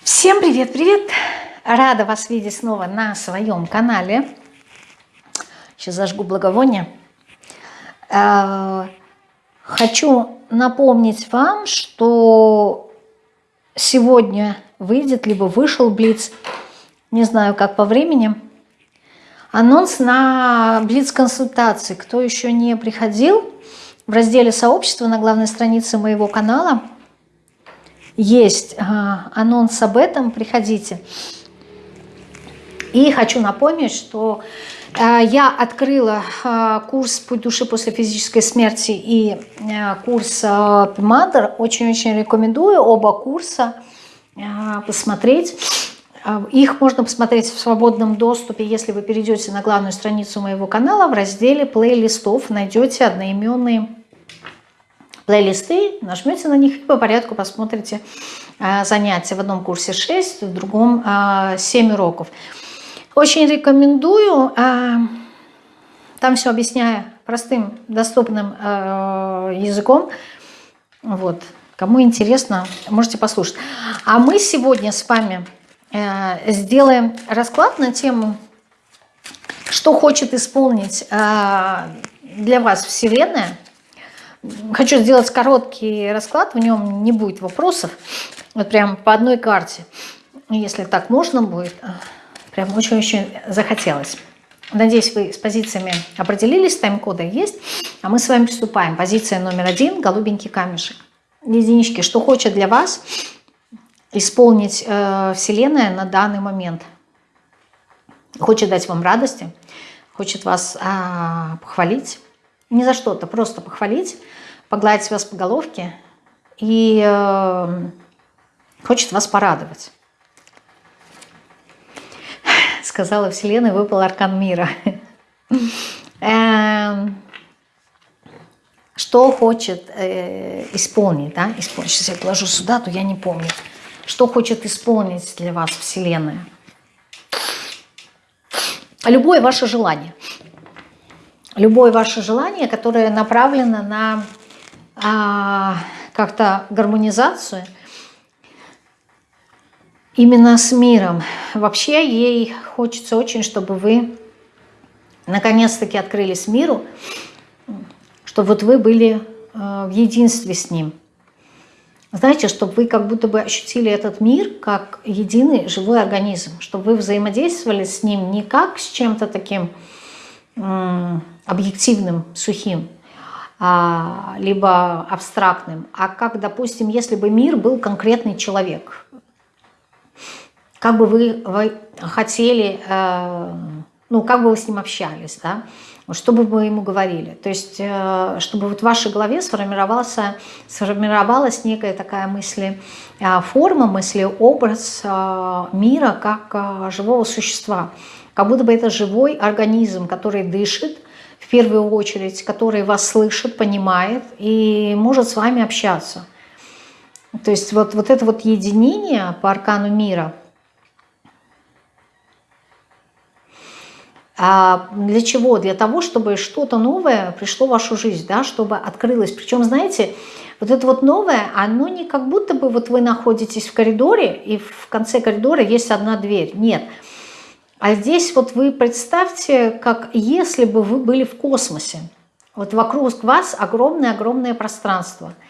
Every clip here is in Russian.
Всем привет-привет! Рада вас видеть снова на своем канале. Сейчас зажгу благовоние. Э, хочу напомнить вам, что сегодня выйдет, либо вышел Блиц, не знаю, как по времени, анонс на Блиц-консультации. Кто еще не приходил, в разделе сообщества на главной странице моего канала есть анонс об этом, приходите. И хочу напомнить, что э, я открыла э, курс «Путь души после физической смерти» и курс «Мадр». Очень-очень рекомендую оба курса посмотреть. Их можно посмотреть в свободном доступе, если вы перейдете на главную страницу моего канала. В разделе плейлистов найдете одноименные плейлисты, нажмете на них и по порядку посмотрите занятия. В одном курсе 6, в другом 7 уроков. Очень рекомендую. Там все объясняю простым, доступным языком. Вот. Кому интересно, можете послушать. А мы сегодня с вами э, сделаем расклад на тему, что хочет исполнить для вас Вселенная. Хочу сделать короткий расклад, в нем не будет вопросов. Вот прям по одной карте. Если так можно будет. Прям очень-очень захотелось. Надеюсь, вы с позициями определились, тайм-коды есть. А мы с вами приступаем. Позиция номер один – голубенький камешек единички, что хочет для вас исполнить э, Вселенная на данный момент. Хочет дать вам радости, хочет вас э, похвалить. Не за что-то, просто похвалить, погладить вас по головке и э, хочет вас порадовать. Сказала Вселенная, выпал аркан мира. Эм, что хочет э, исполнить, да, исполнить. Сейчас я положу сюда, то я не помню. Что хочет исполнить для вас Вселенная? Любое ваше желание. Любое ваше желание, которое направлено на а, как-то гармонизацию именно с миром. Вообще ей хочется очень, чтобы вы наконец-таки открылись миру, чтобы вот вы были э, в единстве с Ним. Знаете, чтобы вы как будто бы ощутили этот мир как единый живой организм, чтобы вы взаимодействовали с ним не как с чем-то таким объективным, сухим, а, либо абстрактным, а как, допустим, если бы мир был конкретный человек. Как бы вы, хотели, э, ну, как бы вы с ним общались, да, что бы вы ему говорили. То есть, э, чтобы вот в вашей голове сформировалась, сформировалась некая такая мысли, э, форма, мысли, образ э, мира как живого существа. Как будто бы это живой организм, который дышит, в первую очередь, который вас слышит, понимает и может с вами общаться. То есть вот, вот это вот единение по аркану мира – А для чего? Для того, чтобы что-то новое пришло в вашу жизнь, да, чтобы открылось. Причем, знаете, вот это вот новое, оно не как будто бы вот вы находитесь в коридоре, и в конце коридора есть одна дверь. Нет. А здесь вот вы представьте, как если бы вы были в космосе. Вот вокруг вас огромное-огромное пространство –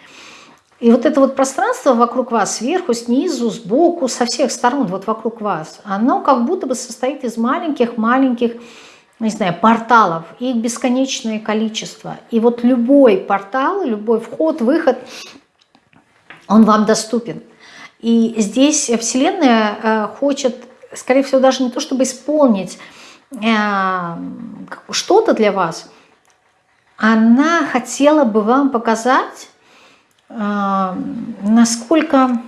и вот это вот пространство вокруг вас, сверху, снизу, сбоку, со всех сторон, вот вокруг вас, оно как будто бы состоит из маленьких-маленьких, не знаю, порталов. Их бесконечное количество. И вот любой портал, любой вход, выход, он вам доступен. И здесь Вселенная э, хочет, скорее всего, даже не то, чтобы исполнить э, что-то для вас, она хотела бы вам показать, а, насколько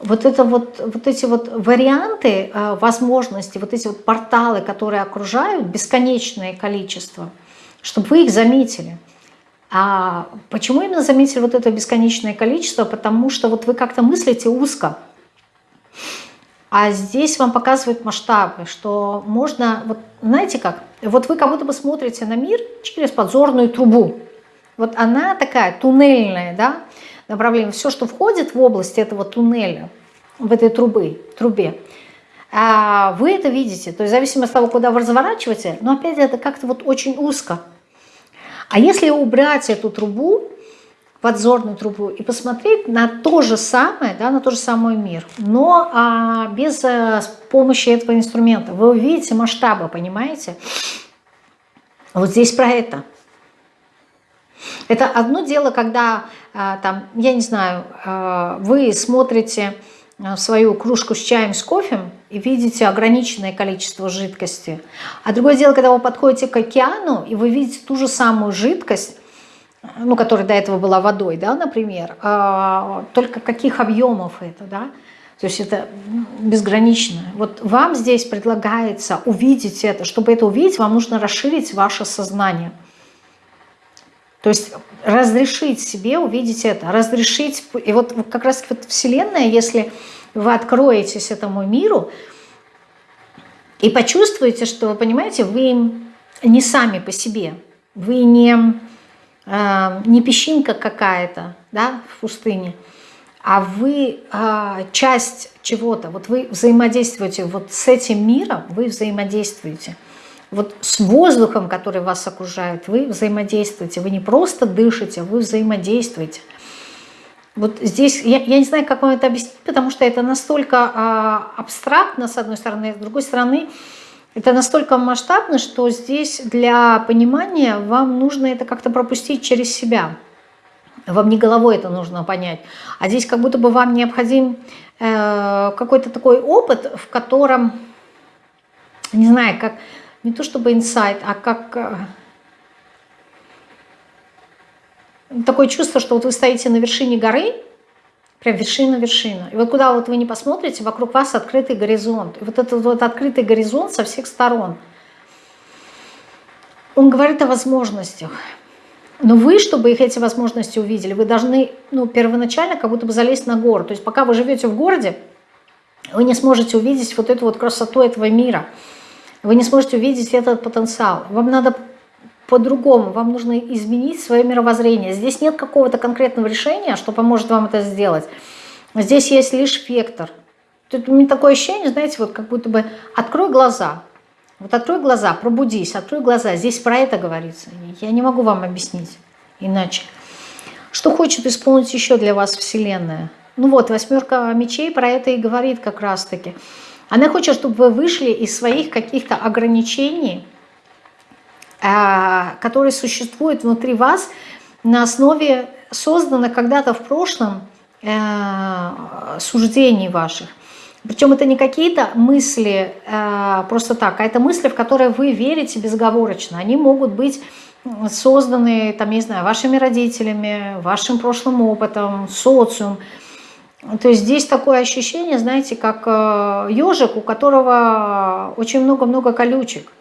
вот, это вот, вот эти вот варианты а, возможности, вот эти вот порталы, которые окружают, бесконечное количество, чтобы вы их заметили. А почему именно заметили вот это бесконечное количество? Потому что вот вы как-то мыслите узко. А здесь вам показывают масштабы, что можно, вот знаете как, вот вы как будто бы смотрите на мир через подзорную трубу. Вот она такая туннельная, да, направлениях, все, что входит в область этого туннеля, в этой трубы, трубе, а, вы это видите. То есть в зависимости от того, куда вы разворачиваете, но опять это как-то вот очень узко. А если убрать эту трубу, подзорную трубу, и посмотреть на то же самое, да, на тот же самый мир, но а, без а, помощи этого инструмента, вы увидите масштабы, понимаете? Вот здесь про это. Это одно дело, когда, а, там, я не знаю, а, вы смотрите свою кружку с чаем, с кофе и видите ограниченное количество жидкости. А другое дело, когда вы подходите к океану, и вы видите ту же самую жидкость, ну, которая до этого была водой, да, например, а, только каких объемов это, да, то есть это безгранично. Вот вам здесь предлагается увидеть это. Чтобы это увидеть, вам нужно расширить ваше сознание. То есть разрешить себе увидеть это, разрешить, и вот как раз вот Вселенная, если вы откроетесь этому миру и почувствуете, что, вы понимаете, вы не сами по себе, вы не, э, не песчинка какая-то да, в пустыне, а вы э, часть чего-то, вот вы взаимодействуете вот с этим миром, вы взаимодействуете – вот с воздухом, который вас окружает, вы взаимодействуете. Вы не просто дышите, вы взаимодействуете. Вот здесь, я, я не знаю, как вам это объяснить, потому что это настолько а, абстрактно, с одной стороны, с другой стороны, это настолько масштабно, что здесь для понимания вам нужно это как-то пропустить через себя. Вам не головой это нужно понять. А здесь как будто бы вам необходим э, какой-то такой опыт, в котором, не знаю, как не то чтобы инсайт, а как э, такое чувство, что вот вы стоите на вершине горы, прям вершина-вершина. И вот куда вот вы не посмотрите, вокруг вас открытый горизонт. И вот этот вот открытый горизонт со всех сторон. Он говорит о возможностях. Но вы, чтобы их эти возможности увидели, вы должны ну, первоначально как будто бы залезть на гору. То есть пока вы живете в городе, вы не сможете увидеть вот эту вот красоту этого мира – вы не сможете увидеть этот потенциал. Вам надо по-другому, вам нужно изменить свое мировоззрение. Здесь нет какого-то конкретного решения, что поможет вам это сделать. Здесь есть лишь вектор. Тут у меня такое ощущение, знаете, вот как будто бы открой глаза. Вот открой глаза, пробудись, открой глаза. Здесь про это говорится. Я не могу вам объяснить иначе. Что хочет исполнить еще для вас Вселенная? Ну вот, восьмерка мечей про это и говорит как раз-таки. Она хочет, чтобы вы вышли из своих каких-то ограничений, а, которые существуют внутри вас на основе созданных когда-то в прошлом э, суждений ваших. Причем это не какие-то мысли э, просто так, а это мысли, в которые вы верите безоговорочно. Они могут быть созданы, там, не знаю, вашими родителями, вашим прошлым опытом, социум, то есть здесь такое ощущение, знаете, как ежик, э, у которого очень много-много колючек.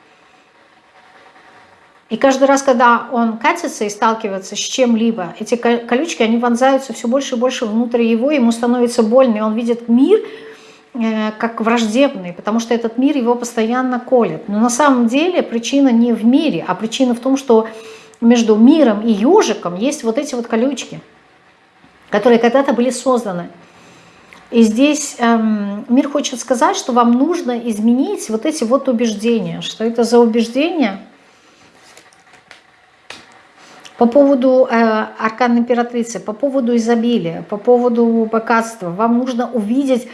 И каждый раз, когда он катится и сталкивается с чем-либо, эти колючки, они вонзаются все больше и больше внутрь его, ему становится больно, и он видит мир э, как враждебный, потому что этот мир его постоянно колет. Но на самом деле причина не в мире, а причина в том, что между миром и ежиком есть вот эти вот колючки, которые когда-то были созданы. И здесь эм, мир хочет сказать, что вам нужно изменить вот эти вот убеждения. Что это за убеждения? По поводу э, аркан императрицы, по поводу изобилия, по поводу богатства. Вам нужно увидеть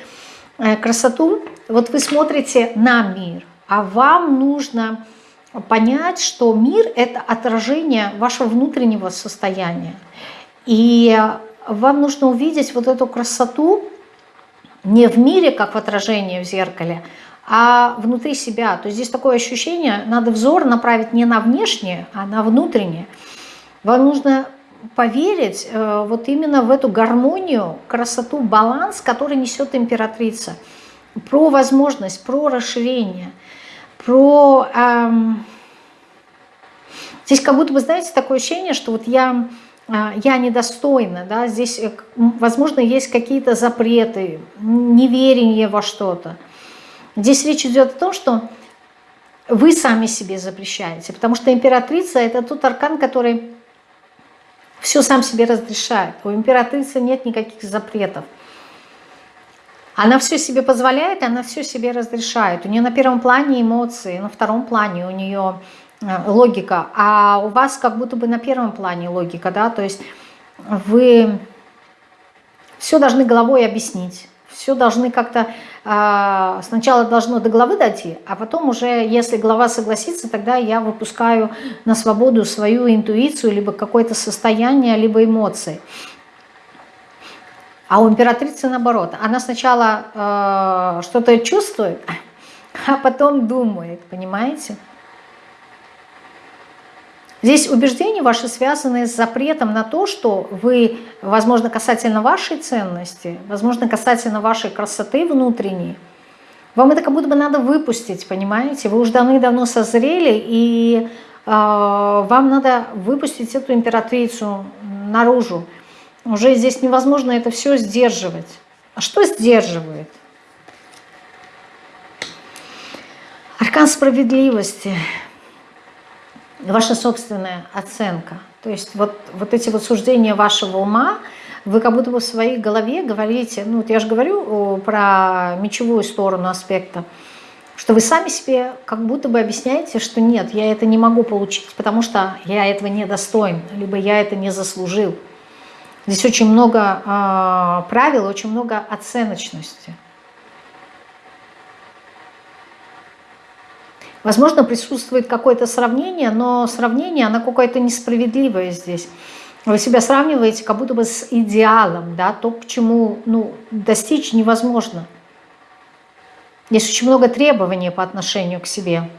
э, красоту. Вот вы смотрите на мир, а вам нужно понять, что мир – это отражение вашего внутреннего состояния. И вам нужно увидеть вот эту красоту, не в мире, как в отражении в зеркале, а внутри себя. То есть здесь такое ощущение, надо взор направить не на внешнее, а на внутреннее. Вам нужно поверить э, вот именно в эту гармонию, красоту, баланс, который несет императрица. Про возможность, про расширение, про... Эм... Здесь как будто бы, знаете, такое ощущение, что вот я а, я недостойна, да, здесь, э, возможно, есть какие-то запреты, неверие во что-то. Здесь речь идет о том, что вы сами себе запрещаете, потому что императрица – это тот аркан, который Все сам себе разрешает. У императрицы нет никаких запретов. Она все себе позволяет, она все себе разрешает. У нее на первом плане эмоции, на втором плане у нее э, логика, а у вас как будто бы на первом плане логика, да, то есть вы все должны головой объяснить, все должны как-то, сначала должно до головы дойти, а потом уже, если голова согласится, тогда я выпускаю на свободу свою интуицию, либо какое-то состояние, либо эмоции. А у императрицы наоборот. Она сначала э, что-то чувствует, а потом думает, понимаете? Здесь убеждения ваши связаны с запретом на то, что вы, возможно, касательно вашей ценности, возможно, касательно вашей красоты внутренней, вам это как будто бы надо выпустить, понимаете? Вы уже давно-давно созрели, и э, вам надо выпустить эту императрицу наружу. Уже здесь невозможно это все сдерживать. А что сдерживает? Аркан справедливости. Ваша собственная оценка. То есть вот, вот эти вот суждения вашего ума, вы как будто бы в своей голове говорите, ну вот я же говорю про мечевую сторону аспекта, что вы сами себе как будто бы объясняете, что нет, я это не могу получить, потому что я этого не достоин, либо я это не заслужил. Здесь очень много э, правил, очень много оценочности. Возможно, присутствует какое-то сравнение, но сравнение, оно какое-то несправедливое здесь. Вы себя сравниваете как будто бы с идеалом, да, то, к чему ну, достичь невозможно. Есть очень много требований по отношению к себе.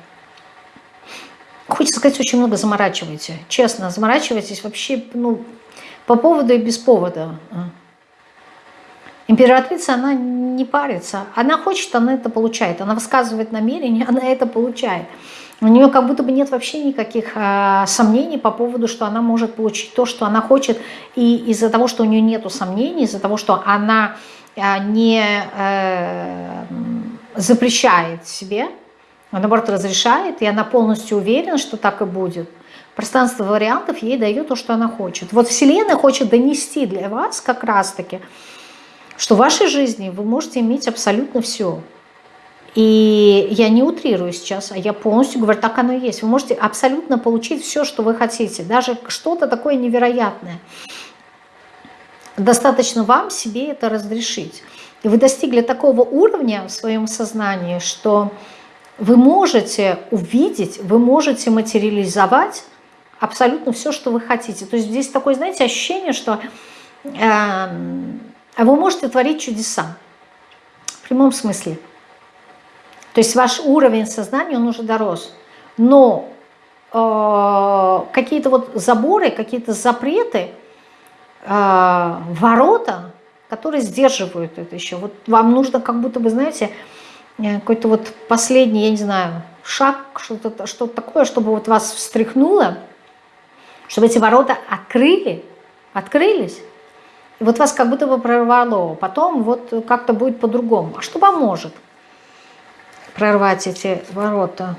Хочется сказать, очень много заморачиваете. Честно, заморачиваетесь вообще, ну, по поводу и без повода. Императрица, она не парится. Она хочет, она это получает. Она высказывает намерение, она это получает. У нее как будто бы нет вообще никаких э, сомнений по поводу, что она может получить то, что она хочет. И из-за того, что у нее нет сомнений, из-за того, что она э, не э, запрещает себе, а наоборот разрешает, и она полностью уверена, что так и будет, пространство вариантов ей дает то, что она хочет. Вот Вселенная хочет донести для вас как раз-таки, что в вашей жизни вы можете иметь абсолютно все. И я не утрирую сейчас, а я полностью говорю, так оно и есть. Вы можете абсолютно получить все, что вы хотите, даже что-то такое невероятное. Достаточно вам себе это разрешить. И вы достигли такого уровня в своем сознании, что вы можете увидеть, вы можете материализовать абсолютно все, что вы хотите. То есть здесь такое, знаете, ощущение, что э, вы можете творить чудеса. В прямом смысле. То есть ваш уровень сознания, он уже дорос. Но э, какие-то вот заборы, какие-то запреты, э, ворота, которые сдерживают это еще. Вот вам нужно как будто бы, знаете, э, какой-то вот последний, я не знаю, шаг, что-то что, -то, такое, чтобы вот вас встряхнуло, чтобы эти ворота открыли, открылись. Вот вас как будто бы прорвало. Потом вот как-то будет по-другому. А что поможет прорвать эти ворота?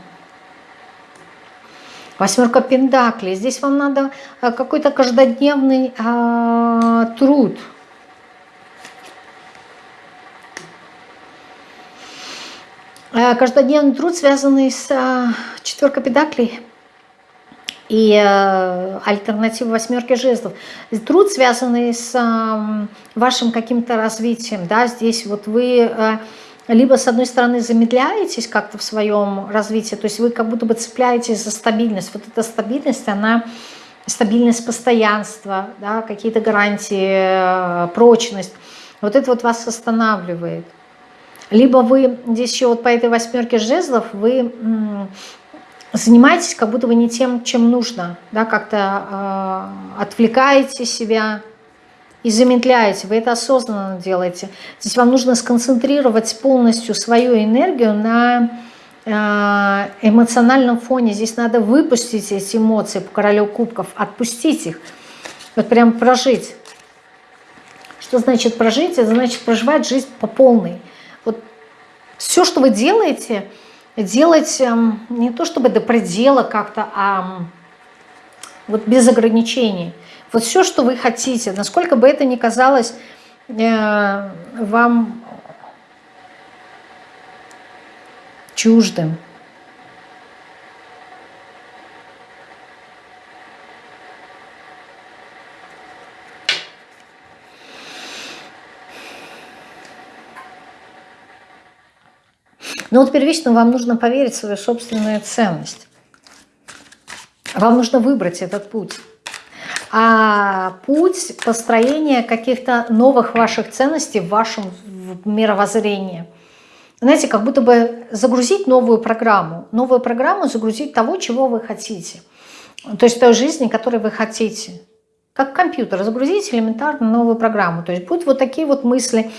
Восьмерка пентаклей. Здесь вам надо э, какой-то каждодневный а, труд. Э, каждодневный труд, связанный с а, четверкой пентаклей и э, альтернатива восьмерки жезлов. Труд, связанный с э, вашим каким-то развитием, да, здесь вот вы э, либо с одной стороны замедляетесь как-то в своем развитии, то есть вы как будто бы цепляетесь за стабильность. Вот эта стабильность, она стабильность постоянства, да, какие-то гарантии, прочность. Вот это вот вас останавливает. Либо вы здесь еще вот по этой восьмерке жезлов вы занимаетесь как будто бы не тем, чем нужно, да, как-то э, отвлекаете себя и замедляете, вы это осознанно делаете. Здесь вам нужно сконцентрировать полностью свою энергию на э, эмоциональном фоне. Здесь надо выпустить эти эмоции по королю кубков, отпустить их, вот прям прожить. Что значит прожить? Это значит проживать жизнь по полной. Вот все, что вы делаете – делать эм, не то чтобы до предела как-то, а вот без ограничений. Вот все, что вы хотите, насколько бы это ни казалось э, вам чуждым. Но вот первично вам нужно поверить в свою собственную ценность. Вам нужно выбрать этот путь. А путь построения каких-то новых ваших ценностей в вашем мировоззрении. Знаете, как будто бы загрузить новую программу. Новую программу загрузить того, чего вы хотите. То есть той жизни, которой вы хотите. Как компьютер, загрузить элементарно новую программу. То есть будут вот такие вот мысли,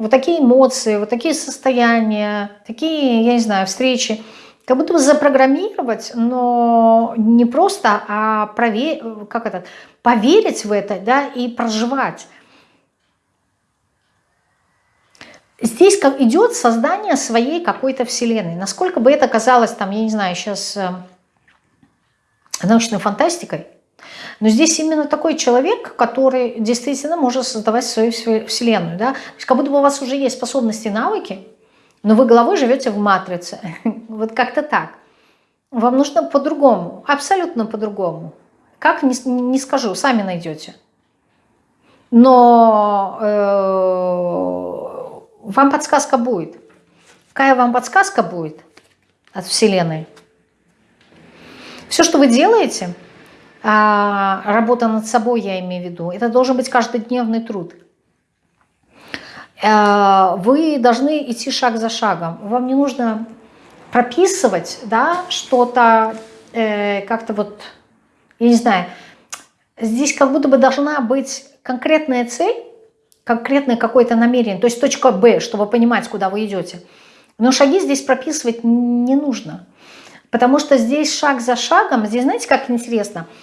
вот такие эмоции, вот такие состояния, такие, я не знаю, встречи, как будто бы запрограммировать, но не просто, а проверить, как это, поверить в это, да, и проживать. Здесь идет создание своей какой-то вселенной. Насколько бы это казалось, там, я не знаю, сейчас э, научной фантастикой, но здесь именно такой человек, который действительно может создавать свою вселенную. Да? То есть как будто бы у вас уже есть способности, навыки, но вы головой живете в матрице. вот как-то так. Вам нужно по-другому, абсолютно по-другому. Как, не, не скажу, сами найдете. Но э, вам подсказка будет. Какая вам подсказка будет от Вселенной? Все, что вы делаете – а, работа над собой, я имею в виду, это должен быть каждодневный труд. А, вы должны идти шаг за шагом. Вам не нужно прописывать да, что-то э, как-то вот, я не знаю, здесь как будто бы должна быть конкретная цель, конкретное какое-то намерение, то есть точка Б, чтобы понимать, куда вы идете. Но шаги здесь прописывать не нужно, потому что здесь шаг за шагом, здесь знаете, как интересно –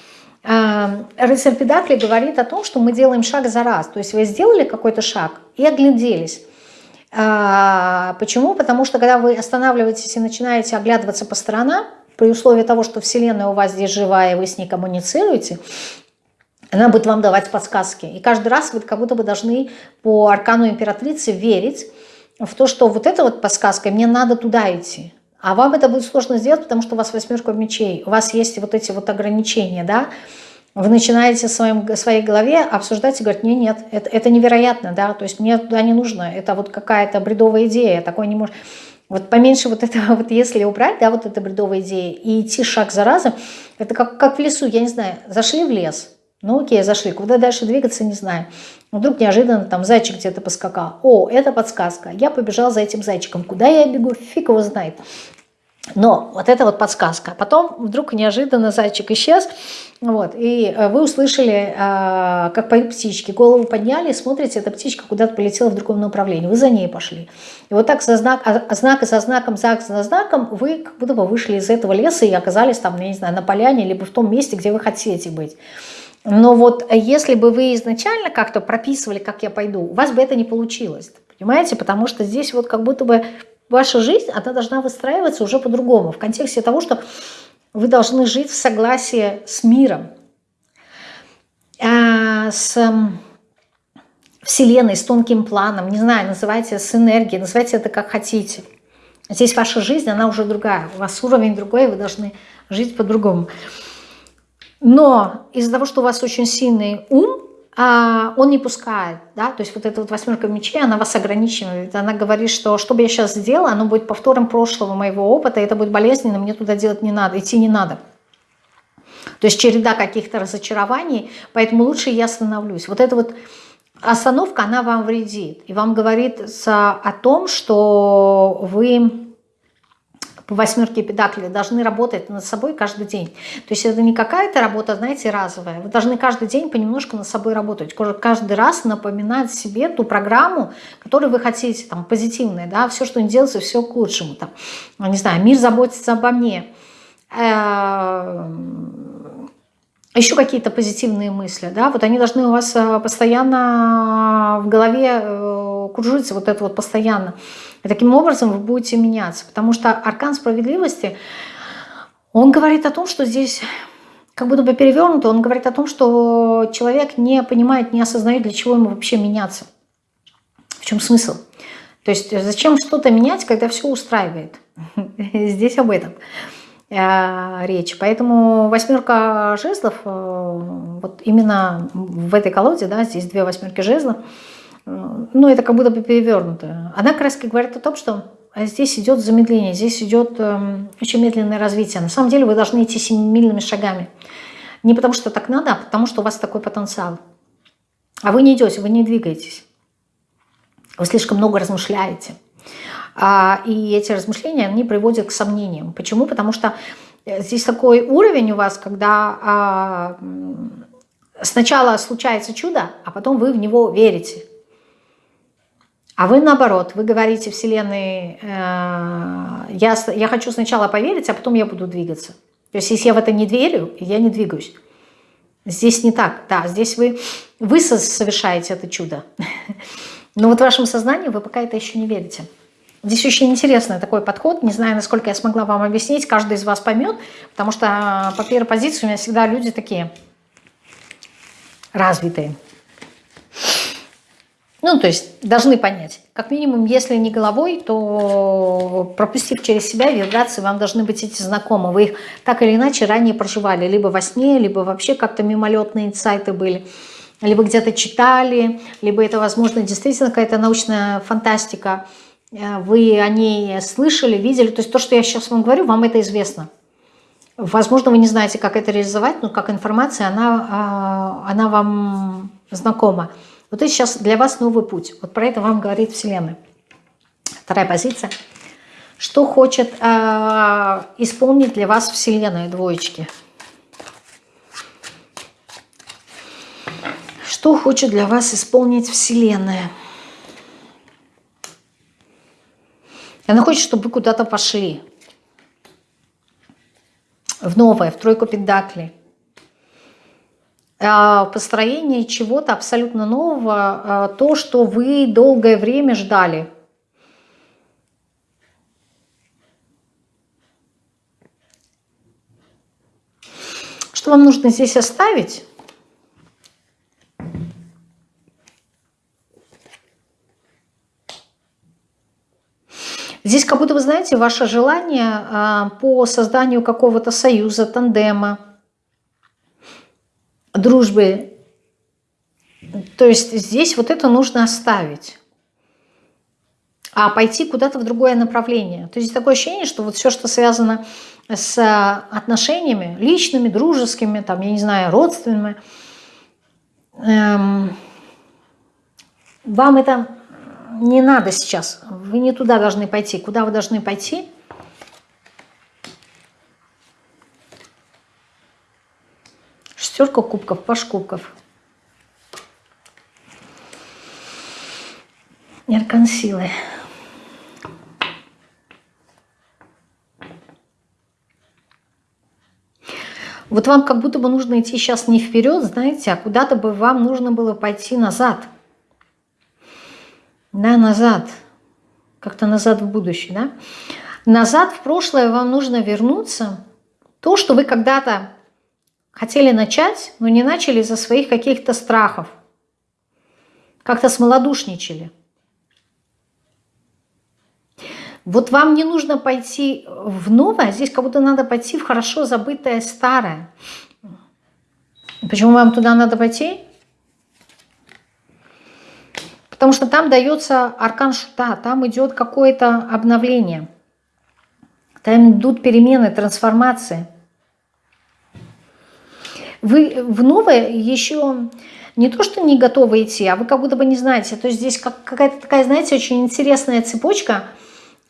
Рыцарь Педакли говорит о том, что мы делаем шаг за раз. То есть вы сделали какой-то шаг и огляделись. А, почему? Потому что когда вы останавливаетесь и начинаете оглядываться по сторонам, при условии того, что Вселенная у вас здесь живая, и вы с ней коммуницируете, она будет вам давать подсказки. И каждый раз вы как будто бы должны по аркану императрицы верить в то, что вот эта вот подсказка, мне надо туда идти. А вам это будет сложно сделать, потому что у вас восьмерка мечей, у вас есть вот эти вот ограничения, да, вы начинаете в своем, своей голове обсуждать и говорить, нет, нет, это, это невероятно, да, то есть мне туда не нужно, это вот какая-то бредовая идея, такой не может... Вот поменьше вот этого, вот если убрать, да, вот эта бредовая идея, и идти шаг за разом, это как, как в лесу, я не знаю, зашли в лес, ну окей, зашли, куда дальше двигаться, не знаю. Вдруг неожиданно там зайчик где-то поскакал. О, это подсказка. Я побежал за этим зайчиком. Куда я бегу, фиг его знает. Но вот это вот подсказка. Потом вдруг неожиданно зайчик исчез, вот, и э, вы услышали, э, как поют птички, голову подняли, смотрите, эта птичка куда-то полетела в другом направлении, вы за ней пошли. И вот так за знак, а, знак за знаком, знак за знаком вы как будто бы вышли из этого леса и оказались там, я не знаю, на поляне, либо в том месте, где вы хотите быть. Но вот если бы вы изначально как-то прописывали, как я пойду, у вас бы это не получилось. Понимаете? Потому что здесь вот как будто бы ваша жизнь, она должна выстраиваться уже по-другому. В контексте того, что вы должны жить в согласии с миром, а, с Вселенной, с тонким планом, не знаю, называйте с энергией, называйте это как хотите. Здесь ваша жизнь, она уже другая, у вас уровень другой, вы должны жить по-другому. Но из-за того, что у вас очень сильный ум, он не пускает, да, то есть вот эта вот восьмерка мечей, она вас ограничивает, она говорит, что что бы я сейчас сделала, оно будет повтором прошлого моего опыта, это будет болезненно, мне туда делать не надо, идти не надо. То есть череда каких-то разочарований, поэтому лучше я остановлюсь. Вот эта вот остановка, она вам вредит, и вам говорит о том, что вы по восьмерке педакли должны работать над собой каждый день. То есть это не какая-то работа, знаете, разовая. Вы должны каждый день понемножку над собой работать. Каждый раз напоминать себе ту программу, которую вы хотите, там, позитивная, да, все, что не делается, все к лучшему. Там, не знаю, мир заботится обо мне. Э, еще какие-то позитивные мысли, да, вот они должны у вас э, постоянно в голове э, кружиться, вот это вот постоянно. И таким образом вы будете меняться, потому что аркан справедливости, он говорит о том, что здесь как будто бы перевернуто, он говорит о том, что человек не понимает, не осознает, для чего ему вообще меняться. В чем смысл? То есть зачем что-то менять, когда все устраивает? Здесь об этом э, речь. Поэтому восьмерка жезлов, э, вот именно в этой колоде, да, здесь две восьмерки жезлов, э, ну это как будто бы перевернуто. Она как раз говорит о том, что здесь идет замедление, здесь идет очень медленное развитие. На самом деле вы должны идти семимильными шагами. Не потому что так надо, а потому что у вас такой потенциал. А вы не идете, вы не двигаетесь. Вы слишком много размышляете. А, и эти размышления, они приводят к сомнениям. Почему? Потому что э, здесь такой уровень у вас, когда а, сначала случается чудо, а потом вы в него верите. А вы наоборот, вы говорите Вселенной, э, я, я хочу сначала поверить, а потом я буду двигаться. То есть если я в это не верю, я не двигаюсь. Здесь не так. Да, здесь вы, вы совершаете это чудо. Но вот в вашем сознании вы пока это еще не верите. Здесь очень интересный такой подход. Не знаю, насколько я смогла вам объяснить. Каждый из вас поймет. Потому что по первой позиции у меня всегда люди такие развитые. Ну, то есть должны понять. Как минимум, если не головой, то пропустив через себя вибрации, вам должны быть эти знакомы. Вы их так или иначе ранее проживали. Либо во сне, либо вообще как-то мимолетные инсайты были. Либо где-то читали, либо это, возможно, действительно какая-то научная фантастика. Э, вы о ней слышали, видели. То есть то, что я сейчас вам говорю, вам это известно. Возможно, вы не знаете, как это реализовать, но как информация, она, а, она вам знакома. Вот это сейчас для вас новый путь. Вот про это вам говорит Вселенная. Вторая позиция. Что хочет э, исполнить для вас Вселенная, двоечки? Что хочет для вас исполнить Вселенная? Она хочет, чтобы вы куда-то пошли. В новое, в тройку пентаклей. А, построение чего-то абсолютно нового, а, то, что вы долгое время ждали. Что вам нужно здесь оставить? Здесь как будто, вы знаете, ваше желание а, по созданию какого-то союза, тандема, дружбы. То есть здесь вот это нужно оставить, а пойти куда-то в другое направление. То есть такое ощущение, что вот все, что связано с отношениями личными, дружескими, там, я не знаю, родственными, эм, вам это не надо сейчас. Вы не туда должны пойти. Куда вы должны пойти? Шестерка кубков, паш кубков. Аркан силы. Вот вам как будто бы нужно идти сейчас не вперед, знаете, а куда-то бы вам нужно было пойти назад. Да, назад. Как-то назад в будущее, да? Назад в прошлое вам нужно вернуться. То, что вы когда-то Хотели начать, но не начали из-за своих каких-то страхов. Как-то смолодушничали. Вот вам не нужно пойти в новое, а здесь как будто надо пойти в хорошо забытое старое. Почему вам туда надо пойти? Потому что там дается аркан шута, там идет какое-то обновление. Там идут перемены, трансформации. Вы в новое еще не то, что не готовы идти, а вы как будто бы не знаете. То есть здесь как, какая-то такая, знаете, очень интересная цепочка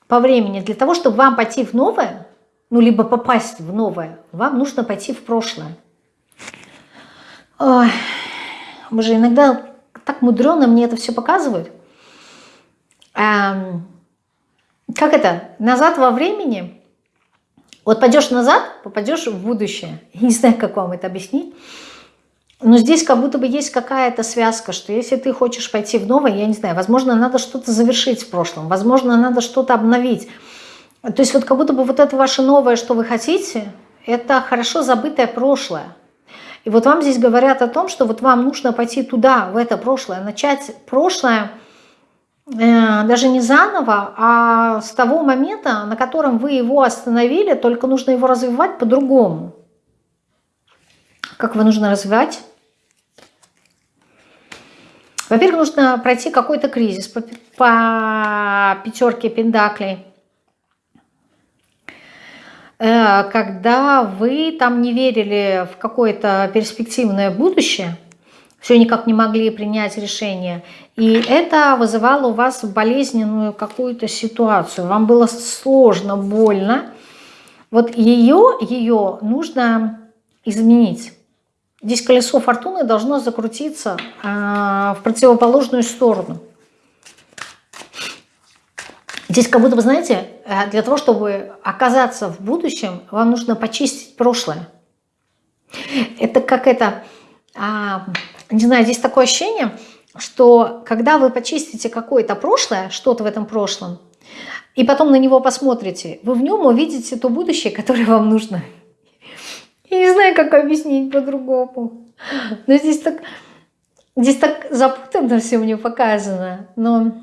по времени. Для того, чтобы вам пойти в новое, ну, либо попасть в новое, вам нужно пойти в прошлое. Ой, боже, иногда так мудрено мне это все показывают. Эм, как это? Назад во времени вот пойдешь назад, попадешь в будущее. Не знаю, как вам это объяснить. Но здесь как будто бы есть какая-то связка, что если ты хочешь пойти в новое, я не знаю, возможно, надо что-то завершить в прошлом, возможно, надо что-то обновить. То есть вот как будто бы вот это ваше новое, что вы хотите, это хорошо забытое прошлое. И вот вам здесь говорят о том, что вот вам нужно пойти туда, в это прошлое, начать прошлое даже не заново, а с того момента, на котором вы его остановили, только нужно его развивать по-другому. Как его нужно развивать? Во-первых, нужно пройти какой-то кризис по, по пятерке пендаклей. Э, когда вы там не верили в какое-то перспективное будущее, все никак не могли принять решение, и это вызывало у вас болезненную какую-то ситуацию, вам было сложно, больно, вот ее, ее нужно изменить. Здесь колесо фортуны должно закрутиться а, в противоположную сторону. Здесь как будто бы, знаете, э, для того, чтобы оказаться в будущем, вам нужно почистить прошлое. Это как это, а, не знаю, здесь такое ощущение, что когда вы почистите какое-то прошлое, что-то в этом прошлом, и потом на него посмотрите, вы в нем увидите то будущее, которое вам нужно. Я не знаю, как объяснить по-другому. Но здесь так, здесь так запутанно все мне показано. Но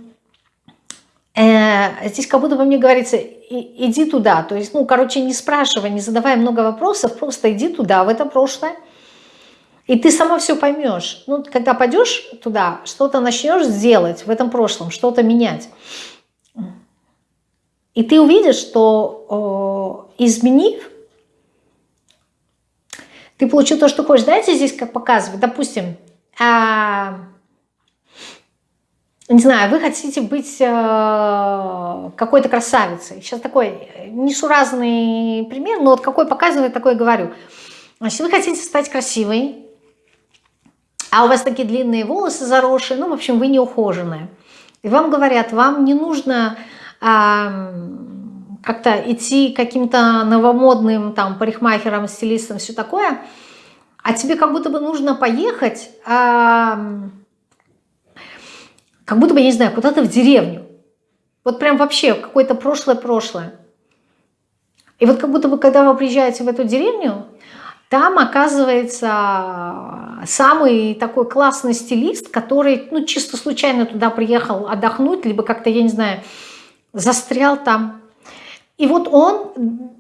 э, здесь как будто бы мне говорится, иди туда. То есть, ну, короче, не спрашивай, не задавай много вопросов, просто иди туда, в это прошлое. И ты сама все поймешь. Ну, когда пойдешь туда, что-то начнешь делать в этом прошлом, что-то менять. И ты увидишь, что изменив, ты получил то, что хочешь. Знаете, здесь как показывать, допустим, а, не знаю, вы хотите быть э, какой-то красавицей. Сейчас такой несуразный пример, но вот какой показывает, такой говорю. Значит, вы хотите стать красивой, а у вас такие длинные волосы заросшие, ну, в общем, вы не ухоженные. И вам говорят, вам не нужно как-то идти каким-то новомодным там парикмахером, стилистом, все такое, а тебе как будто бы нужно поехать, а, как будто бы, я не знаю, куда-то в деревню. Вот прям вообще какое-то прошлое-прошлое. И вот как будто бы, когда вы приезжаете в эту деревню, там оказывается самый такой классный стилист, который ну, чисто случайно туда приехал отдохнуть, либо как-то, я не знаю, застрял там. И вот он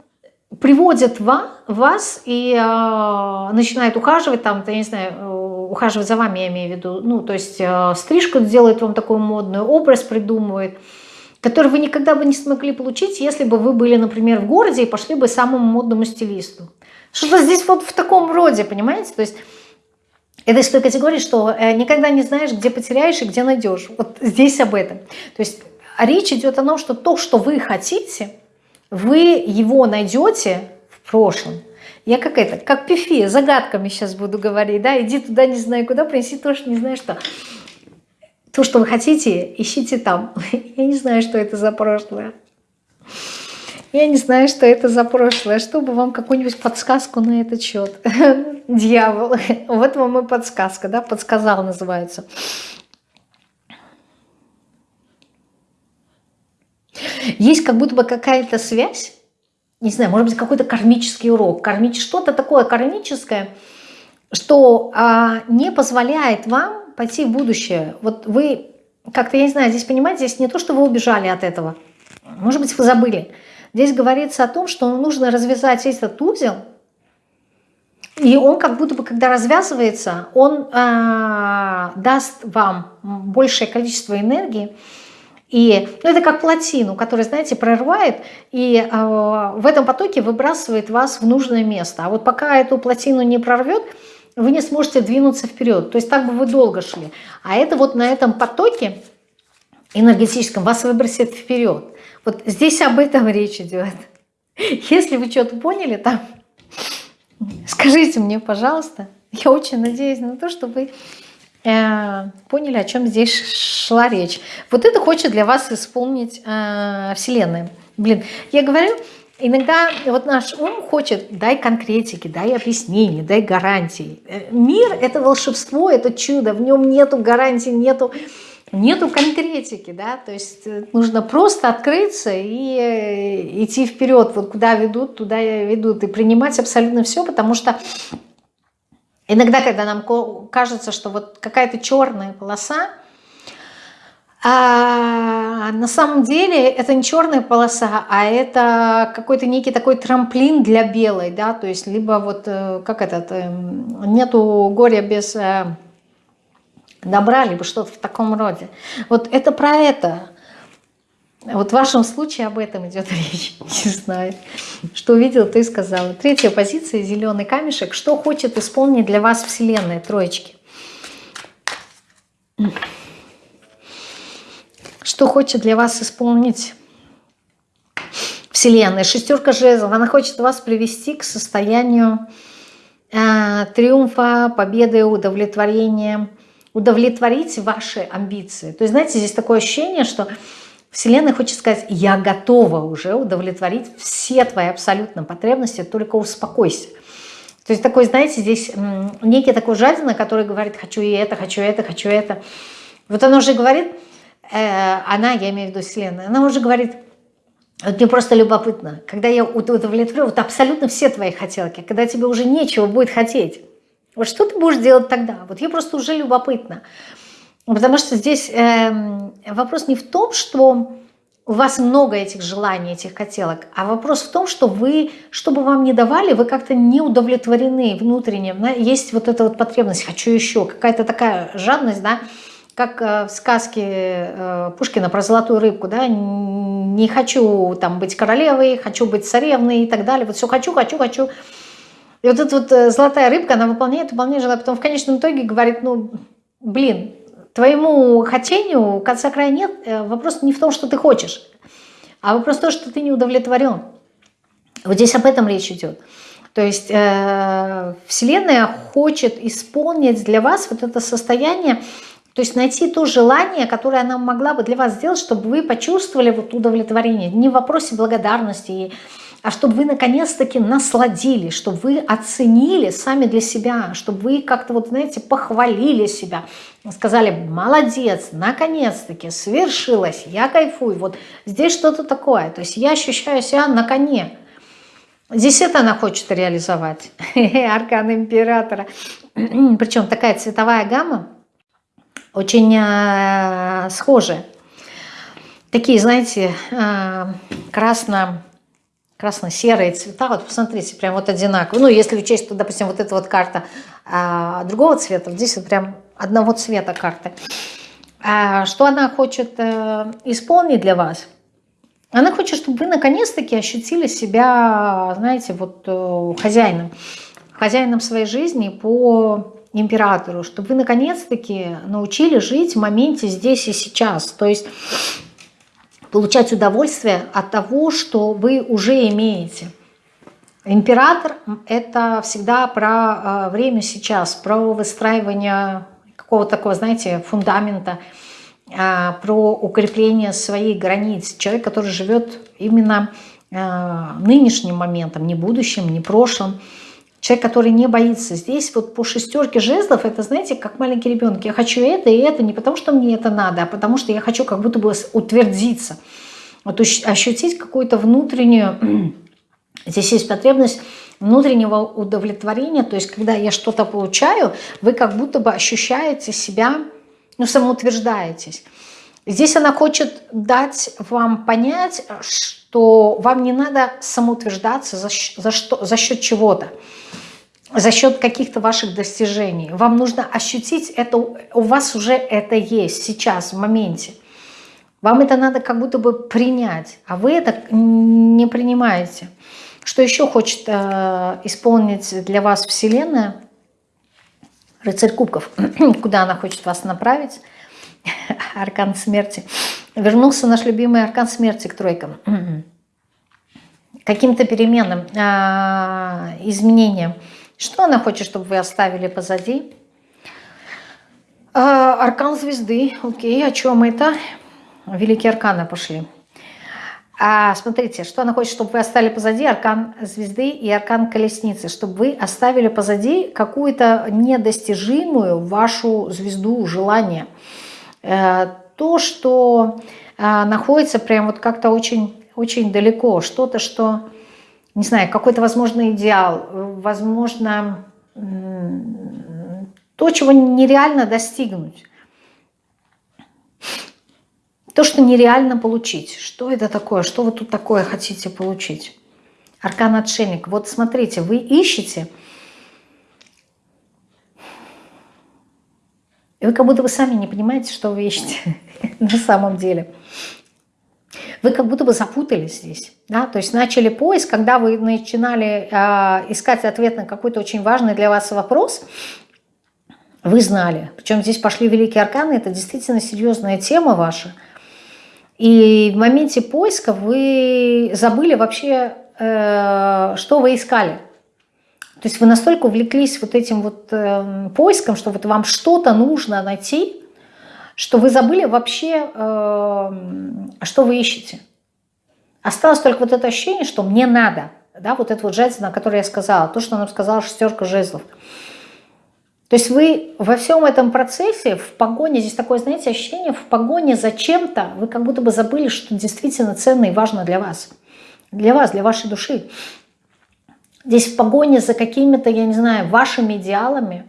приводит вас и э, начинает ухаживать, там, я не знаю, э, ухаживать за вами, я имею в виду, ну, то есть э, стрижку делает вам такой модный, образ придумывает, который вы никогда бы не смогли получить, если бы вы были, например, в городе и пошли бы самому модному стилисту. Что-то здесь вот в таком роде, понимаете? То есть это из той категории, что э, никогда не знаешь, где потеряешь и где найдешь. Вот здесь об этом. То есть речь идет о том, что то, что вы хотите – вы его найдете в прошлом. Я как это, как пифи, загадками сейчас буду говорить, да, иди туда, не знаю куда, принеси то, что не знаю что. То, что вы хотите, ищите там. Я не знаю, что это за прошлое. Я не знаю, что это за прошлое. Чтобы вам какую-нибудь подсказку на этот счет. Дьявол. Вот вам и подсказка, да, подсказал называется. Есть как будто бы какая-то связь, не знаю, может быть, какой-то кармический урок, кармич, что-то такое кармическое, что а, не позволяет вам пойти в будущее. Вот вы как-то, я не знаю, здесь понимаете, здесь не то, что вы убежали от этого, может быть, вы забыли. Здесь говорится о том, что нужно развязать этот узел, и он как будто бы, когда развязывается, он э, даст вам большее количество энергии, и ну, это как плотину, которая, знаете, прорывает и э, в этом потоке выбрасывает вас в нужное место. А вот пока эту плотину не прорвет, вы не сможете двинуться вперед. То есть так бы вы долго шли. А это вот на этом потоке энергетическом вас выбросит вперед. Вот здесь об этом речь идет. Если вы что-то поняли там, скажите мне, пожалуйста. Я очень надеюсь на то, что вы Э, поняли, о чем здесь шла речь. Вот это хочет для вас исполнить э, Вселенная. Блин, я говорю, иногда вот наш ум хочет, дай конкретики, дай объяснений, дай гарантии. Э, мир – это волшебство, это чудо, в нем нету гарантий, нету нету конкретики, да, то есть э, нужно просто открыться и э, идти вперед, вот куда ведут, туда ведут, и принимать абсолютно все, потому что иногда, когда нам кажется, что вот какая-то черная полоса, а на самом деле это не черная полоса, а это какой-то некий такой трамплин для белой, да, то есть либо вот, э, как этот, нету горя без добра, либо что-то в таком роде. Вот это про это. Вот в вашем случае об этом идет речь. Не знаю. Что увидел, ты сказала. Третья позиция, зеленый камешек. Что хочет исполнить для вас Вселенная, троечки? Что хочет для вас исполнить Вселенная? Шестерка жезлов. Она хочет вас привести к состоянию э, триумфа, победы, удовлетворения, удовлетворить ваши амбиции. То есть, знаете, здесь такое ощущение, что Вселенная хочет сказать, я готова уже удовлетворить все твои абсолютно потребности, только успокойся. То есть такой, знаете, здесь некий такой жадина, который говорит, хочу и это, хочу это, хочу это. Вот она уже говорит, она, я имею в виду Вселенная, она уже говорит, вот мне просто любопытно, когда я удовлетворю вот абсолютно все твои хотелки, когда тебе уже нечего будет хотеть, вот что ты будешь делать тогда? Вот я просто уже любопытна. Потому что здесь э, вопрос не в том, что у вас много этих желаний, этих хотелок, а вопрос в том, что вы, что бы вам ни давали, вы как-то не удовлетворены внутренне. Есть вот эта вот потребность «хочу еще», какая-то такая жадность, да, как э, в сказке э, Пушкина про золотую рыбку, да, не хочу там быть королевой, хочу быть царевной и так далее, вот все хочу, хочу, хочу, и вот эта вот э, золотая рыбка, она выполняет, выполняет желание, потом в конечном итоге говорит, ну, блин, твоему хотению конца края нет, вопрос не в том, что ты хочешь, а вопрос в том, что ты не удовлетворен. Вот здесь об этом речь идет. То есть э, Вселенная хочет исполнить для вас вот это состояние, то есть найти то желание, которое она могла бы для вас сделать, чтобы вы почувствовали вот удовлетворение. Не в вопросе благодарности а чтобы вы наконец-таки насладились, чтобы вы оценили сами для себя, чтобы вы как-то вот, знаете, похвалили себя, сказали, молодец, наконец-таки свершилось, я кайфую, вот здесь что-то такое, то есть я ощущаю себя на коне. Здесь это она хочет реализовать, аркан императора. Причем такая цветовая гамма очень э, схожая. Такие, знаете, э, красно красно-серые цвета, вот посмотрите, прям вот одинаковые. Ну, если учесть, что, допустим, вот эта вот карта а, другого цвета, здесь вот прям одного цвета карты. А, что она хочет а, исполнить для вас? Она хочет, чтобы вы наконец-таки ощутили себя, знаете, вот хозяином, хозяином своей жизни по императору, чтобы вы наконец-таки научили жить в моменте здесь и сейчас. То есть получать удовольствие от того, что вы уже имеете. Император – это всегда про а, время сейчас, про выстраивание какого-то такого, знаете, фундамента, а, про укрепление своих границ. Человек, который живет именно а, нынешним моментом, не будущим, не прошлым. Человек, который не боится. Здесь вот по шестерке жезлов, это, знаете, как маленький ребенок. Я хочу это и это не потому, что мне это надо, а потому что я хочу как будто бы утвердиться. Вот ощутить какую-то внутреннюю... Здесь есть потребность внутреннего удовлетворения. То есть, когда я что-то получаю, вы как будто бы ощущаете себя, ну, самоутверждаетесь. Здесь она хочет дать вам понять, что вам не надо самоутверждаться за, за, что, за счет чего-то за счет каких-то ваших достижений. Вам нужно ощутить это, у вас уже это есть сейчас, в моменте. Вам это надо как будто бы принять, а вы это не принимаете. Что еще хочет э, исполнить для вас Вселенная? Рыцарь кубков. Куда она хочет вас направить? Аркан смерти. Вернулся наш любимый аркан смерти к тройкам. Каким-то переменам, э, изменениям. Что она хочет, чтобы вы оставили позади? А, аркан звезды. Окей, о чем это? Великие арканы пошли. А смотрите, что она хочет, чтобы вы оставили позади аркан звезды и аркан колесницы, чтобы вы оставили позади какую-то недостижимую вашу звезду желания. Э, то, что а, находится прям вот как-то очень, очень далеко, что-то, что, не знаю, какой-то, возможно, идеал, возможно, то, чего нереально достигнуть. То, что нереально получить. Что это такое? Что вы тут такое хотите получить? Аркан отшельник. Вот смотрите, вы ищете, и вы как будто вы сами не понимаете, что вы ищете на самом деле. Вы как будто бы запутались здесь. Да? То есть начали поиск, когда вы начинали э, искать ответ на какой-то очень важный для вас вопрос, вы знали. Причем здесь пошли великие арканы, это действительно серьезная тема ваша. И в моменте поиска вы забыли вообще, э, что вы искали. То есть вы настолько увлеклись вот этим вот э, поиском, что вот вам что-то нужно найти, что вы забыли вообще, э, что вы ищете. Осталось только вот это ощущение, что мне надо. Да, вот это вот жезл, на который я сказала, то, что нам сказала шестерка жезлов. То есть вы во всем этом процессе, в погоне, здесь такое, знаете, ощущение, в погоне за чем-то, вы как будто бы забыли, что действительно ценно и важно для вас. Для вас, для вашей души. Здесь в погоне за какими-то, я не знаю, вашими идеалами,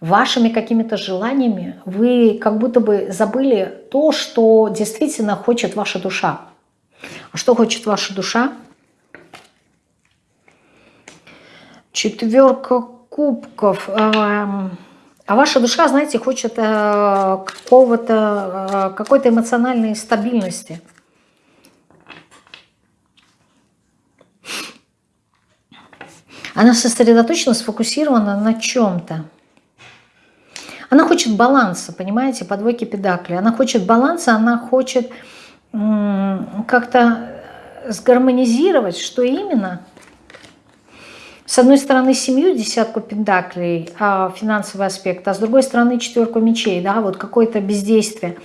вашими какими-то желаниями, вы как будто бы забыли то, что действительно хочет ваша душа. А что хочет ваша душа? Четверка кубков. Эм, а ваша душа, знаете, хочет э, какого-то, э, какой-то эмоциональной стабильности. Она сосредоточена, сфокусирована на чем-то. Она хочет баланса, понимаете, по двойке педакли. Она хочет баланса, она хочет как-то сгармонизировать, что именно – с одной стороны семью, десятку пентаклей, а, финансовый аспект, а с другой стороны четверку мечей, да, вот какое-то бездействие,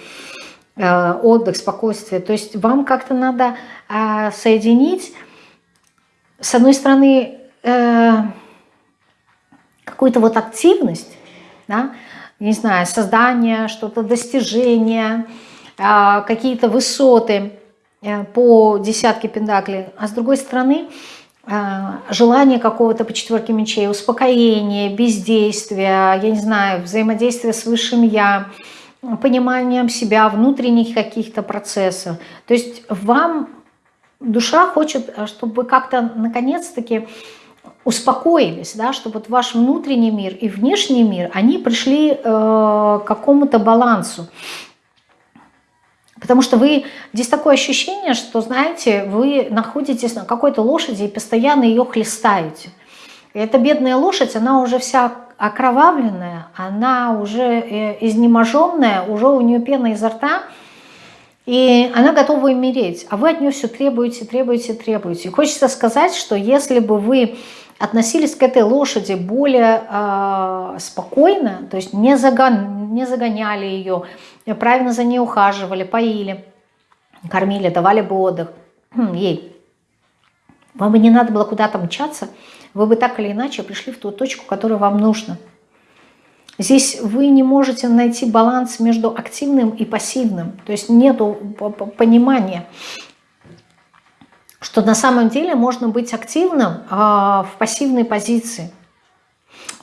э, отдых, спокойствие. То есть вам как-то надо а, соединить, с одной стороны, э, какую-то вот активность, да, не знаю, создание, что-то достижение, а, какие-то высоты э, по десятке пентаклей, а с другой стороны, а, желание какого-то по четверке мечей, успокоение, бездействие, я не знаю, взаимодействие с высшим я, пониманием себя, внутренних каких-то процессов. То есть вам душа хочет, чтобы как-то наконец-таки успокоились, да, чтобы вот ваш внутренний мир и внешний мир, они пришли э, к какому-то балансу. Потому что вы, здесь такое ощущение, что, знаете, вы находитесь на какой-то лошади и постоянно ее хлестаете. И эта бедная лошадь, она уже вся окровавленная, она уже э, изнеможенная, уже у нее пена изо рта, и она готова умереть, а вы от нее все требуете, требуете, требуете. И хочется сказать, что если бы вы относились к этой лошади более э, спокойно, то есть не, загон, не загоняли ее, правильно за ней ухаживали, поили, кормили, давали бы отдых хм, ей. Вам бы не надо было куда-то мчаться, вы бы так или иначе пришли в ту точку, которая вам нужна. Здесь вы не можете найти баланс между активным и пассивным, то есть нет понимания что на самом деле можно быть активным а, в пассивной позиции.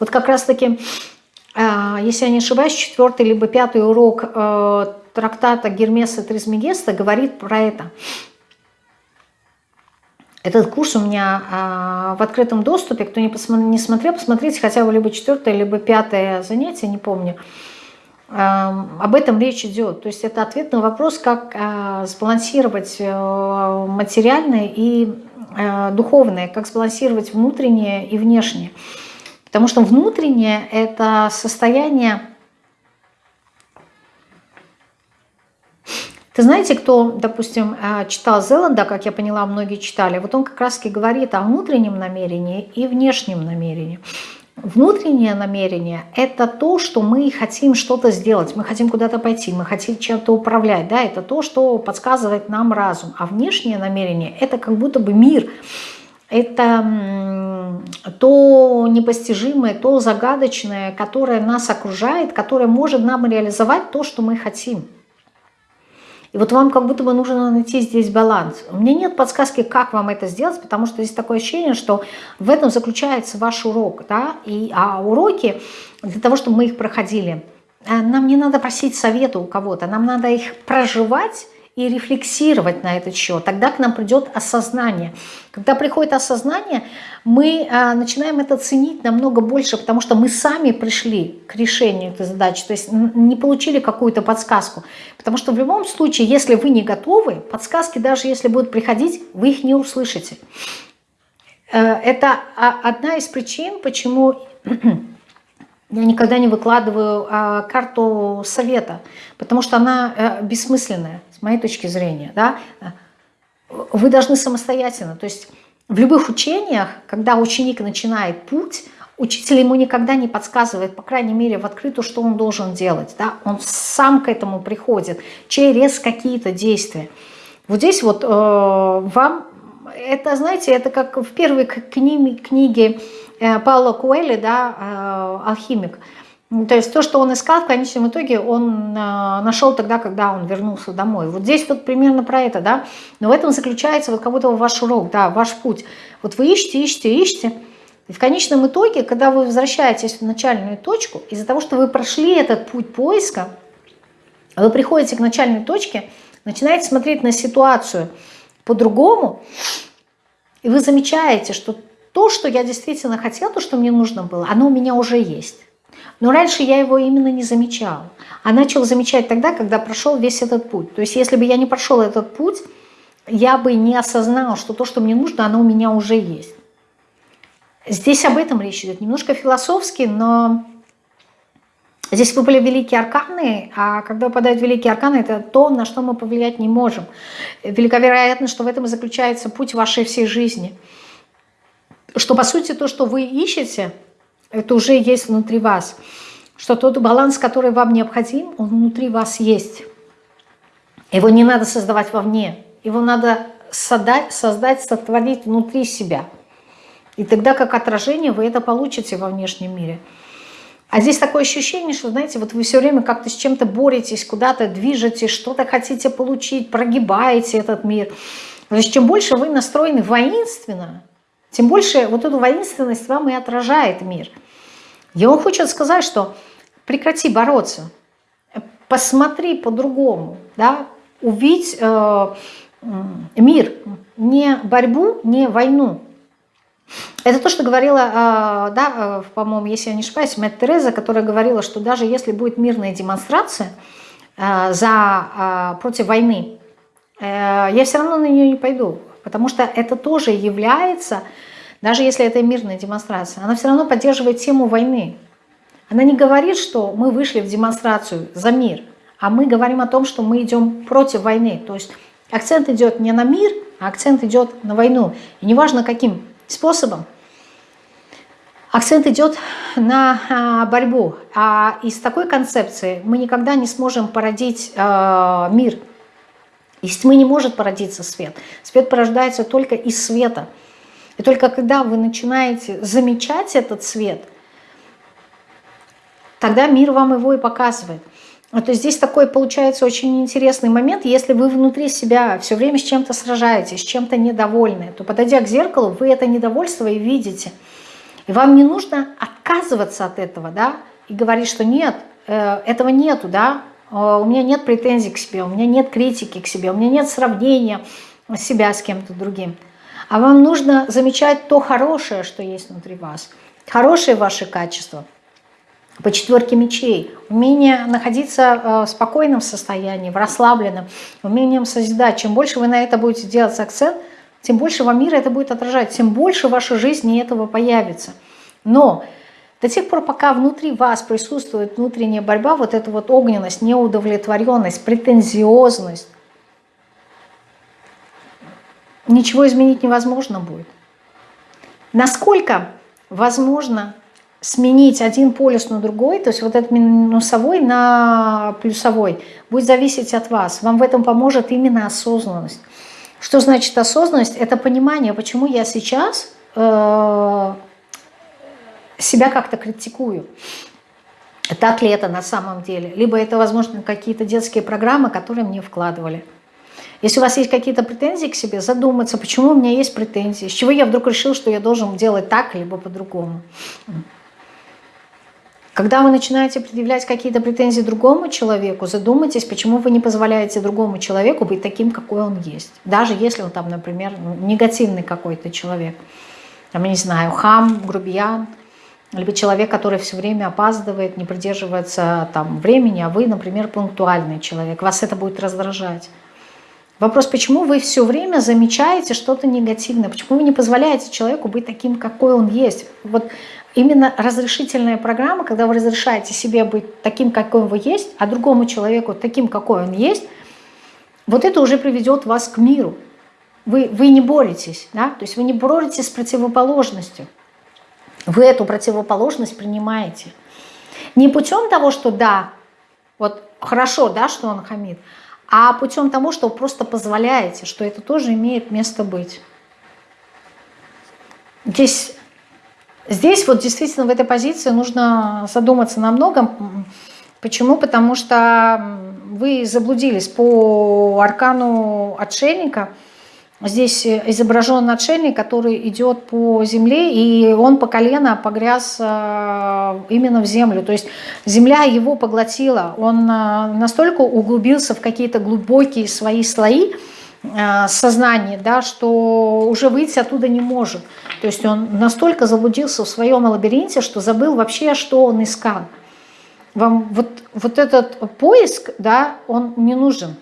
Вот как раз-таки, а, если я не ошибаюсь, четвертый либо пятый урок а, трактата Гермеса Тризмегеста говорит про это. Этот курс у меня а, в открытом доступе, кто не, смотрел, посмотрите хотя бы либо четвертое, либо пятое занятие, не помню. Об этом речь идет. То есть это ответ на вопрос, как а, сбалансировать э, материальное и э, духовное, как сбалансировать внутреннее и внешнее. Потому что внутреннее – это состояние... Ты знаете, кто, допустим, э, читал Зеланда, как я поняла, многие читали, вот он как раз-таки говорит о внутреннем намерении и внешнем намерении. Внутреннее намерение – это то, что мы хотим что-то сделать, мы хотим куда-то пойти, мы хотим чем-то управлять, да, это то, что подсказывает нам разум. А внешнее намерение – это как будто бы мир, это то непостижимое, то загадочное, которое нас окружает, которое может нам реализовать то, что мы хотим. И вот вам как будто бы нужно найти здесь баланс. У меня нет подсказки, как вам это сделать, потому что здесь такое ощущение, что в этом заключается ваш урок. Да? И, а уроки, для того, чтобы мы их проходили, э, нам не надо просить совета у кого-то, нам надо их проживать и рефлексировать на этот счет. Тогда к нам придет осознание. Когда приходит осознание, мы а, начинаем это ценить намного больше, потому что мы сами пришли к решению этой задачи, то есть не получили какую-то подсказку. Потому что в любом случае, если вы не готовы, подсказки даже если будут приходить, вы их не услышите. Э, это одна из причин, почему я никогда не выкладываю а, карту совета, потому что она а, бессмысленная моей точки зрения, да, вы должны самостоятельно, то есть в любых учениях, когда ученик начинает путь, учитель ему никогда не подсказывает, по крайней мере, в открытую, что он должен делать. Да? Он сам к этому приходит через какие-то действия. Вот здесь вот э, вам, это, знаете, это как в первой книге, книге э, Паула Куэли, да, э, «Алхимик», то есть то, что он искал, в конечном итоге он э, нашел тогда, когда он вернулся домой. Вот здесь вот примерно про это, да. Но в этом заключается вот как будто ваш урок, да, ваш путь. Вот вы ищете, ищете, ищете. И в конечном итоге, когда вы возвращаетесь в начальную точку, из-за того, что вы прошли этот путь поиска, вы приходите к начальной точке, начинаете смотреть на ситуацию по-другому, и вы замечаете, что то, что я действительно хотел, то, что мне нужно было, оно у меня уже есть. Но раньше я его именно не замечал. А начал замечать тогда, когда прошел весь этот путь. То есть если бы я не прошел этот путь, я бы не осознал, что то, что мне нужно, оно у меня уже есть. Здесь об этом речь идет. Немножко философски, но здесь выпали великие арканы, а когда выпадают великие арканы, это то, на что мы повлиять не можем. Велика вероятность, что в этом и заключается путь вашей всей жизни. Что, по сути, то, что вы ищете – это уже есть внутри вас. Что тот баланс, который вам необходим, он внутри вас есть. Его не надо создавать вовне. Его надо создать, создать сотворить внутри себя. И тогда как отражение вы это получите во внешнем мире. А здесь такое ощущение, что, знаете, вот вы все время как-то с чем-то боретесь, куда-то движетесь, что-то хотите получить, прогибаете этот мир. То есть чем больше вы настроены воинственно, тем больше вот эту воинственность вам и отражает мир – я вам хочу сказать, что прекрати бороться, посмотри по-другому, да, увидь э, мир, не борьбу, не войну. Это то, что говорила, э, да, э, по-моему, если я не ошибаюсь, Мэтт Тереза, которая говорила, что даже если будет мирная демонстрация э, за, э, против войны, э, я все равно на нее не пойду, потому что это тоже является даже если это мирная демонстрация, она все равно поддерживает тему войны. Она не говорит, что мы вышли в демонстрацию за мир, а мы говорим о том, что мы идем против войны. То есть акцент идет не на мир, а акцент идет на войну. И неважно каким способом, акцент идет на а, борьбу. А из такой концепции мы никогда не сможем породить а, мир. Из тьмы не может породиться свет. Свет порождается только из света. И только когда вы начинаете замечать этот цвет, тогда мир вам его и показывает. А то здесь такой получается очень интересный момент. Если вы внутри себя все время с чем-то сражаетесь, с чем-то недовольны, то подойдя к зеркалу, вы это недовольство и видите. И вам не нужно отказываться от этого, да, и говорить, что нет, э, этого нету, да, у меня нет претензий к себе, у меня нет критики к себе, у меня нет сравнения себя с кем-то другим. А вам нужно замечать то хорошее, что есть внутри вас. Хорошие ваши качества. По четверке мечей. Умение находиться э, в спокойном состоянии, в расслабленном. Умением созидать. Чем больше вы на это будете делать акцент, тем больше вам мир это будет отражать. Тем больше в вашей жизни этого появится. Но до тех пор, пока внутри вас присутствует внутренняя борьба, вот эта вот огненность, неудовлетворенность, претензиозность, ничего изменить невозможно будет. Насколько возможно сменить один полюс на другой, то есть вот этот минусовой на плюсовой, будет зависеть от вас. Вам в этом поможет именно осознанность. Что значит осознанность? Это понимание, почему я сейчас э, себя как-то критикую. Так ли это на самом деле? Либо это, возможно, какие-то детские программы, которые мне вкладывали. Если у вас есть какие-то претензии к себе, задуматься, почему у меня есть претензии, с чего я вдруг решил, что я должен делать так, либо по-другому. Когда вы начинаете предъявлять какие-то претензии другому человеку, задумайтесь, почему вы не позволяете другому человеку быть таким, какой он есть. Даже если он там, например, ну, негативный какой-то человек. Там, я не знаю, хам, грубиян, либо человек, который все время опаздывает, не придерживается там времени, а вы, например, пунктуальный человек. Вас это будет раздражать. Вопрос, почему вы все время замечаете что-то негативное? Почему вы не позволяете человеку быть таким, какой он есть? Вот именно разрешительная программа, когда вы разрешаете себе быть таким, какой вы есть, а другому человеку таким, какой он есть, вот это уже приведет вас к миру. Вы, вы не боретесь, да? то есть вы не боретесь с противоположностью. Вы эту противоположность принимаете. Не путем того, что да, вот хорошо, да, что он хамит, а путем того, что вы просто позволяете, что это тоже имеет место быть. Здесь, здесь вот действительно в этой позиции нужно задуматься на многом. Почему? Потому что вы заблудились по аркану отшельника – Здесь изображен отшельник, который идет по земле, и он по колено погряз э, именно в землю. То есть земля его поглотила. Он э, настолько углубился в какие-то глубокие свои слои э, сознания, да, что уже выйти оттуда не может. То есть он настолько заблудился в своем лабиринте, что забыл вообще, что он искал. Вам вот, вот этот поиск, да, он не нужен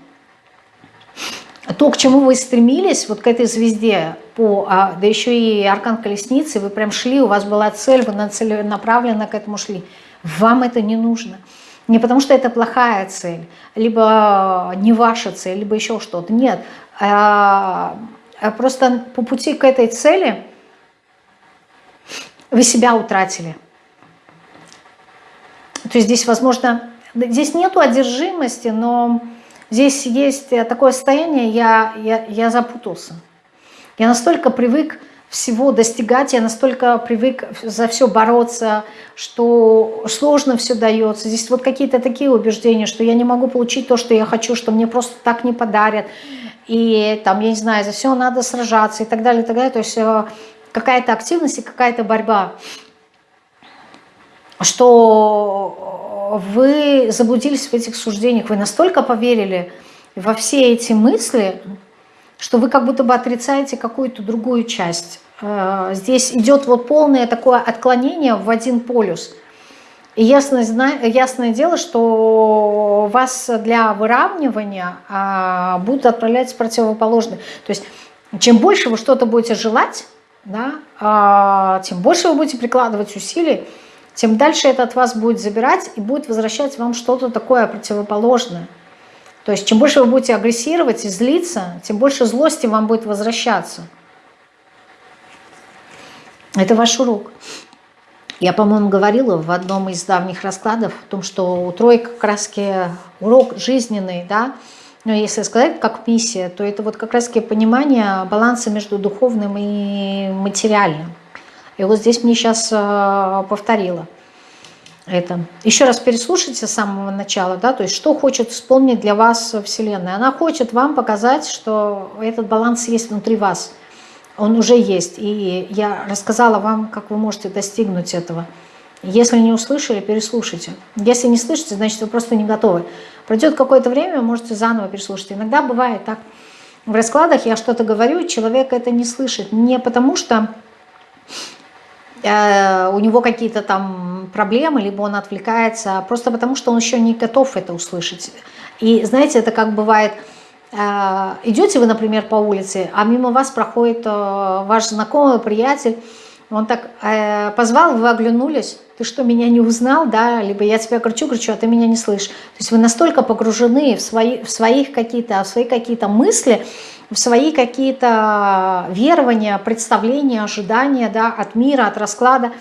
то, к чему вы стремились, вот к этой звезде, по, а, да еще и аркан колесницы, вы прям шли, у вас была цель, вы целенаправленно к этому шли. Вам это не нужно. Не потому что это плохая цель, либо не ваша цель, либо еще что-то. Нет. А, а просто по пути к этой цели вы себя утратили. То есть здесь, возможно, здесь нету одержимости, но Здесь есть э, такое состояние, я, я, я запутался. Я настолько привык всего достигать, я настолько привык за все бороться, что сложно все дается. Здесь вот какие-то такие убеждения, что я не могу получить то, что я хочу, что мне просто так не подарят. И там, я не знаю, за все надо сражаться и так далее, и так далее. То есть э, какая-то активность и какая-то борьба. Что вы заблудились в этих суждениях, вы настолько поверили во все эти мысли, что вы как будто бы отрицаете какую-то другую часть. Э, здесь идет вот полное такое отклонение в один полюс. И ясное, ясное дело, что вас для выравнивания а, будут отправлять в противоположное. То есть чем больше вы что-то будете желать, да, а, тем больше вы будете прикладывать усилий, тем дальше это от вас будет забирать и будет возвращать вам что-то такое противоположное. То есть чем больше вы будете агрессировать и злиться, тем больше злости вам будет возвращаться. Это ваш урок. Я, по-моему, говорила в одном из давних раскладов о том, что у тройки как раз урок жизненный, да, но если сказать как миссия, то это вот как раз понимание баланса между духовным и материальным. И вот здесь мне сейчас э, повторила это. Еще раз переслушайте с самого начала, да, то есть что хочет исполнить для вас Вселенная. Она хочет вам показать, что этот баланс есть внутри вас. Он уже есть. И я рассказала вам, как вы можете достигнуть этого. Если не услышали, переслушайте. Если не слышите, значит вы просто не готовы. Пройдет какое-то время, можете заново переслушать. Иногда бывает так. В раскладах я что-то говорю, человек это не слышит. Не потому что у него какие-то там проблемы, либо он отвлекается, просто потому что он еще не готов это услышать. И знаете, это как бывает, э, идете вы, например, по улице, а мимо вас проходит э, ваш знакомый, приятель, он так позвал, вы оглянулись, ты что, меня не узнал, да, либо я тебя кричу, кричу, а ты меня не слышишь. То есть вы настолько погружены в, свои, в своих какие-то, в свои какие-то мысли, в свои какие-то верования, представления, ожидания да, от мира, от расклада,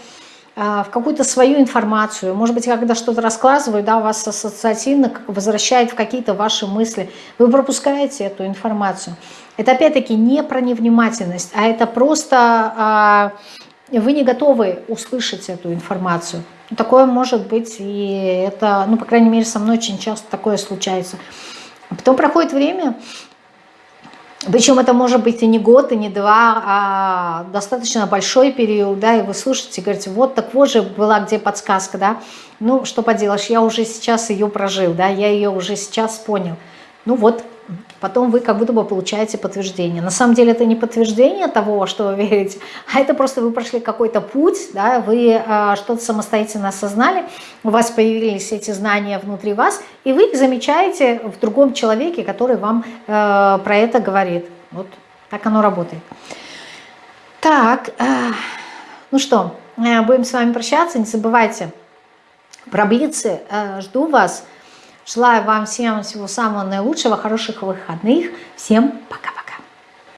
э, в какую-то свою информацию. Может быть, когда что-то рассказываю, да, вас ассоциативно возвращает в какие-то ваши мысли. Вы пропускаете эту информацию. Это опять-таки не про невнимательность, а это просто а, вы не готовы услышать эту информацию. Такое может быть, и это, ну, по крайней мере, со мной очень часто такое случается. Потом проходит время, причем это может быть и не год, и не два, а достаточно большой период, да, и вы слушаете, говорите, вот так вот же была где подсказка, да, ну, что поделаешь, я уже сейчас ее прожил, да, я ее уже сейчас понял. Ну вот, потом вы как будто бы получаете подтверждение. На самом деле это не подтверждение того, что вы верите, а это просто вы прошли какой-то путь, да, вы э, что-то самостоятельно осознали, у вас появились эти знания внутри вас, и вы замечаете в другом человеке, который вам э, про это говорит. Вот так оно работает. Так, э, ну что, э, будем с вами прощаться, не забывайте про э, жду вас. Желаю вам всем всего самого наилучшего, хороших выходных. Всем пока-пока.